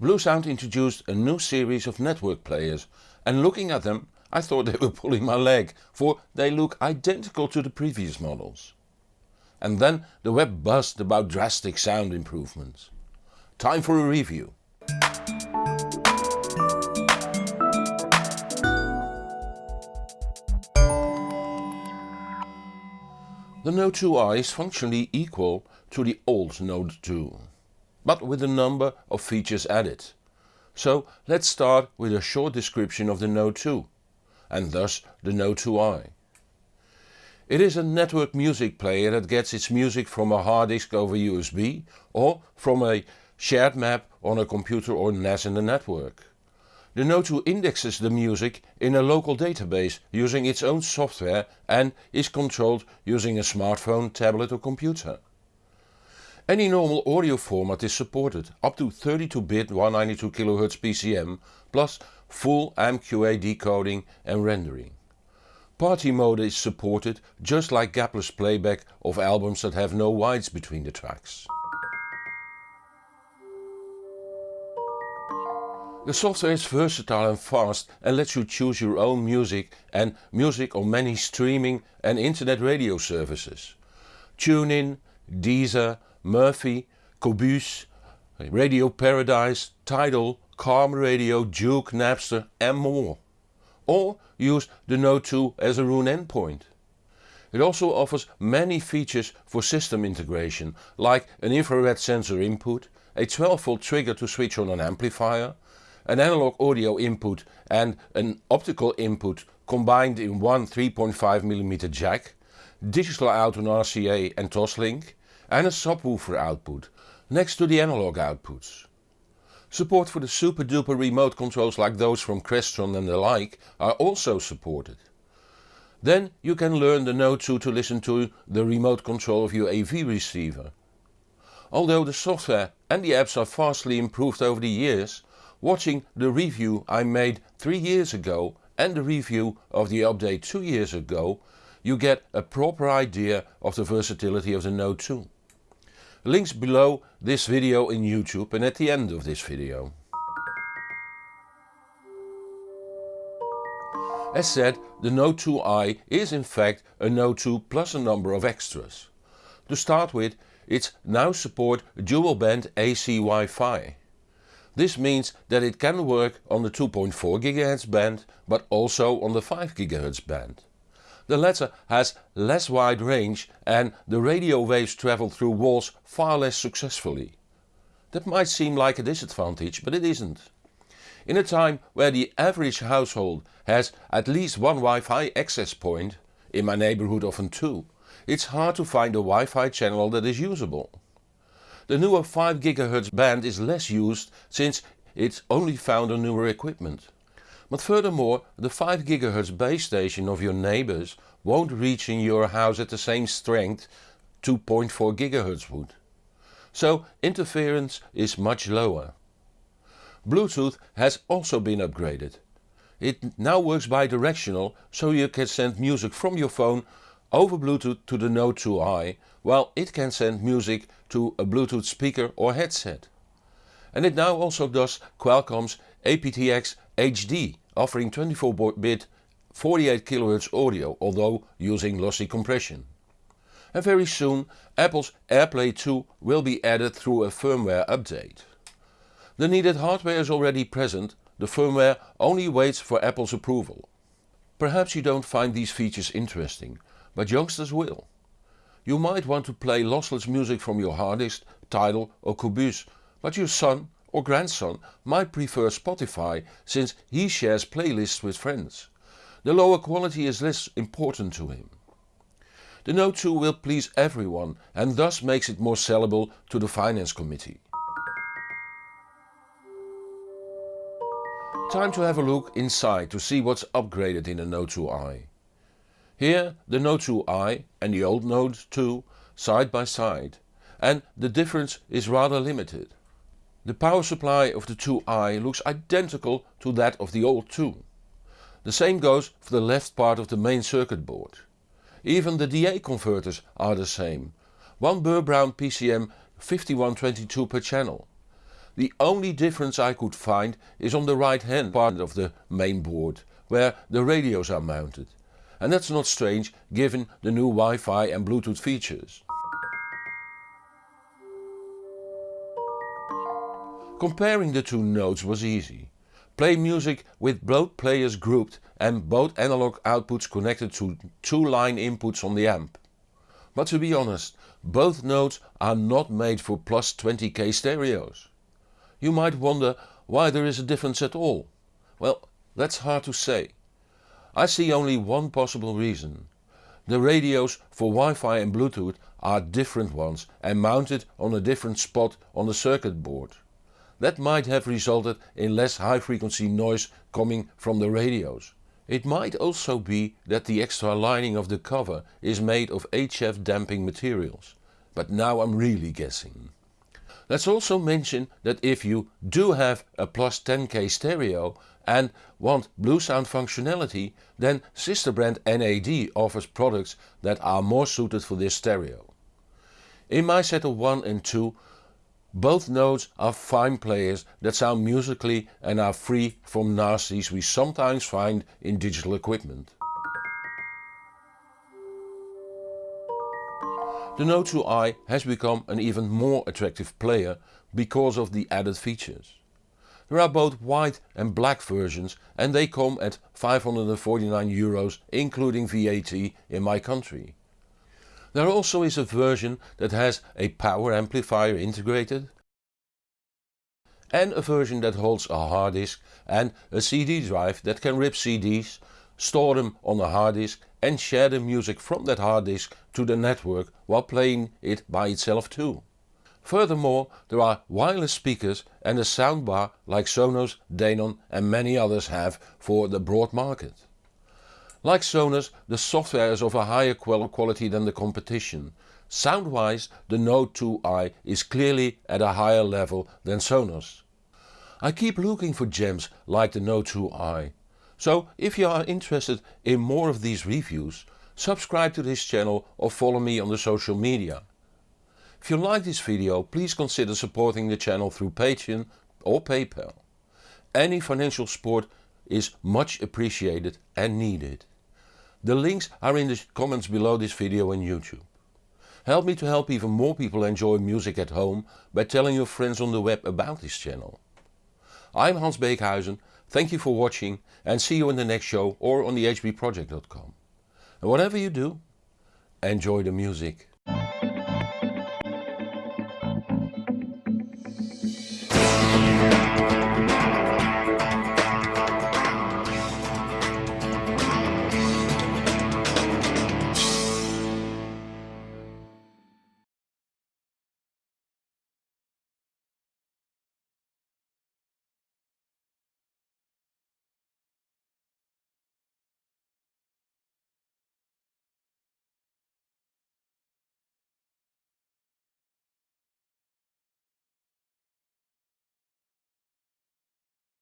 Bluesound introduced a new series of network players and looking at them I thought they were pulling my leg, for they look identical to the previous models. And then the web buzzed about drastic sound improvements. Time for a review. The Node 2i is functionally equal to the old Node 2, but with a number of features added. So let's start with a short description of the Node 2 and thus the Node 2i. It is a network music player that gets its music from a hard disk over USB or from a shared map on a computer or NAS in the network. The Node 2 indexes the music in a local database using its own software and is controlled using a smartphone, tablet or computer. Any normal audio format is supported, up to 32-bit 192kHz PCM plus full MQA decoding and rendering. Party mode is supported just like gapless playback of albums that have no wides between the tracks. The software is versatile and fast and lets you choose your own music and music on many streaming and internet radio services. TuneIn, Deezer, Murfie, Qobuz, Radio Paradise, Tidal, Calm Radio, Juke, Napster and more. Or use the Node 2 as a Roon endpoint. It also offers many features for system integration like an infrared sensor input, a 12 volt trigger to switch on an amplifier, an analog audio input and an optical input combined in one 3.5mm jack, digital out on RCA and Toslink and a subwoofer output next to the analog outputs. Support for the super duper remote controls like those from Crestron and the like are also supported. Then you can learn the Node 2 to listen to the remote control of your AV receiver. Although the software and the apps are vastly improved over the years, Watching the review I made 3 years ago and the review of the update 2 years ago you get a proper idea of the versatility of the Node 2. Links below this video in YouTube and at the end of this video. As said, the Node 2i is in fact a Node 2 plus a number of extras. To start with, it now support dual band AC Wi-Fi. This means that it can work on the 2.4 GHz band but also on the 5 GHz band. The latter has less wide range and the radio waves travel through walls far less successfully. That might seem like a disadvantage but it isn't. In a time where the average household has at least one Wi-Fi access point, in my neighborhood often two, it's hard to find a Wi-Fi channel that is usable. The newer 5 GHz band is less used since it's only found on newer equipment. But furthermore the 5 GHz base station of your neighbors won't reach in your house at the same strength 2.4 GHz would. So interference is much lower. Bluetooth has also been upgraded. It now works bidirectional so you can send music from your phone over Bluetooth to the Node 2i while it can send music to a Bluetooth speaker or headset. And it now also does Qualcomm's aptX HD offering 24-bit 48 kHz audio although using lossy compression. And very soon Apple's AirPlay 2 will be added through a firmware update. The needed hardware is already present, the firmware only waits for Apple's approval. Perhaps you don't find these features interesting, but youngsters will. You might want to play lossless music from your hard disk, Tidal or Qobuz, but your son or grandson might prefer Spotify since he shares playlists with friends. The lower quality is less important to him. The Node 2 will please everyone and thus makes it more sellable to the finance committee. Time to have a look inside to see what's upgraded in the Node 2i. Here the Node 2i and the old Node 2 side by side and the difference is rather limited. The power supply of the 2i looks identical to that of the old 2. The same goes for the left part of the main circuit board. Even the DA converters are the same. One Burr Brown PCM 5122 per channel. The only difference I could find is on the right hand part of the main board, where the radios are mounted. And that's not strange given the new Wi-Fi and Bluetooth features. Comparing the two nodes was easy. Play music with both players grouped and both analog outputs connected to two line inputs on the amp. But to be honest, both nodes are not made for plus 20k stereos. You might wonder why there is a difference at all. Well, that's hard to say. I see only one possible reason. The radios for Wi-Fi and Bluetooth are different ones and mounted on a different spot on the circuit board. That might have resulted in less high frequency noise coming from the radios. It might also be that the extra lining of the cover is made of HF damping materials. But now I'm really guessing. Let's also mention that if you do have a plus 10k stereo and want Bluesound functionality then sister brand NAD offers products that are more suited for this stereo. In my set of 1 and 2 both nodes are fine players that sound musically and are free from nasties we sometimes find in digital equipment. The Node 2i has become an even more attractive player because of the added features. There are both white and black versions and they come at 549 euros including VAT in my country. There also is a version that has a power amplifier integrated and a version that holds a hard disk and a CD drive that can rip CDs, store them on a hard disk and share the music from that hard disk to the network while playing it by itself too. Furthermore there are wireless speakers and a soundbar like Sonos, Denon and many others have for the broad market. Like Sonos, the software is of a higher quality than the competition. Sound-wise the Node 2i is clearly at a higher level than Sonos. I keep looking for gems like the Node 2i. So if you are interested in more of these reviews, subscribe to this channel or follow me on the social media. If you like this video please consider supporting the channel through Patreon or PayPal. Any financial support is much appreciated and needed. The links are in the comments below this video on YouTube. Help me to help even more people enjoy music at home by telling your friends on the web about this channel. I'm Hans Beekhuizen, thank you for watching and see you in the next show or on the hbproject.com. And whatever you do, enjoy the music.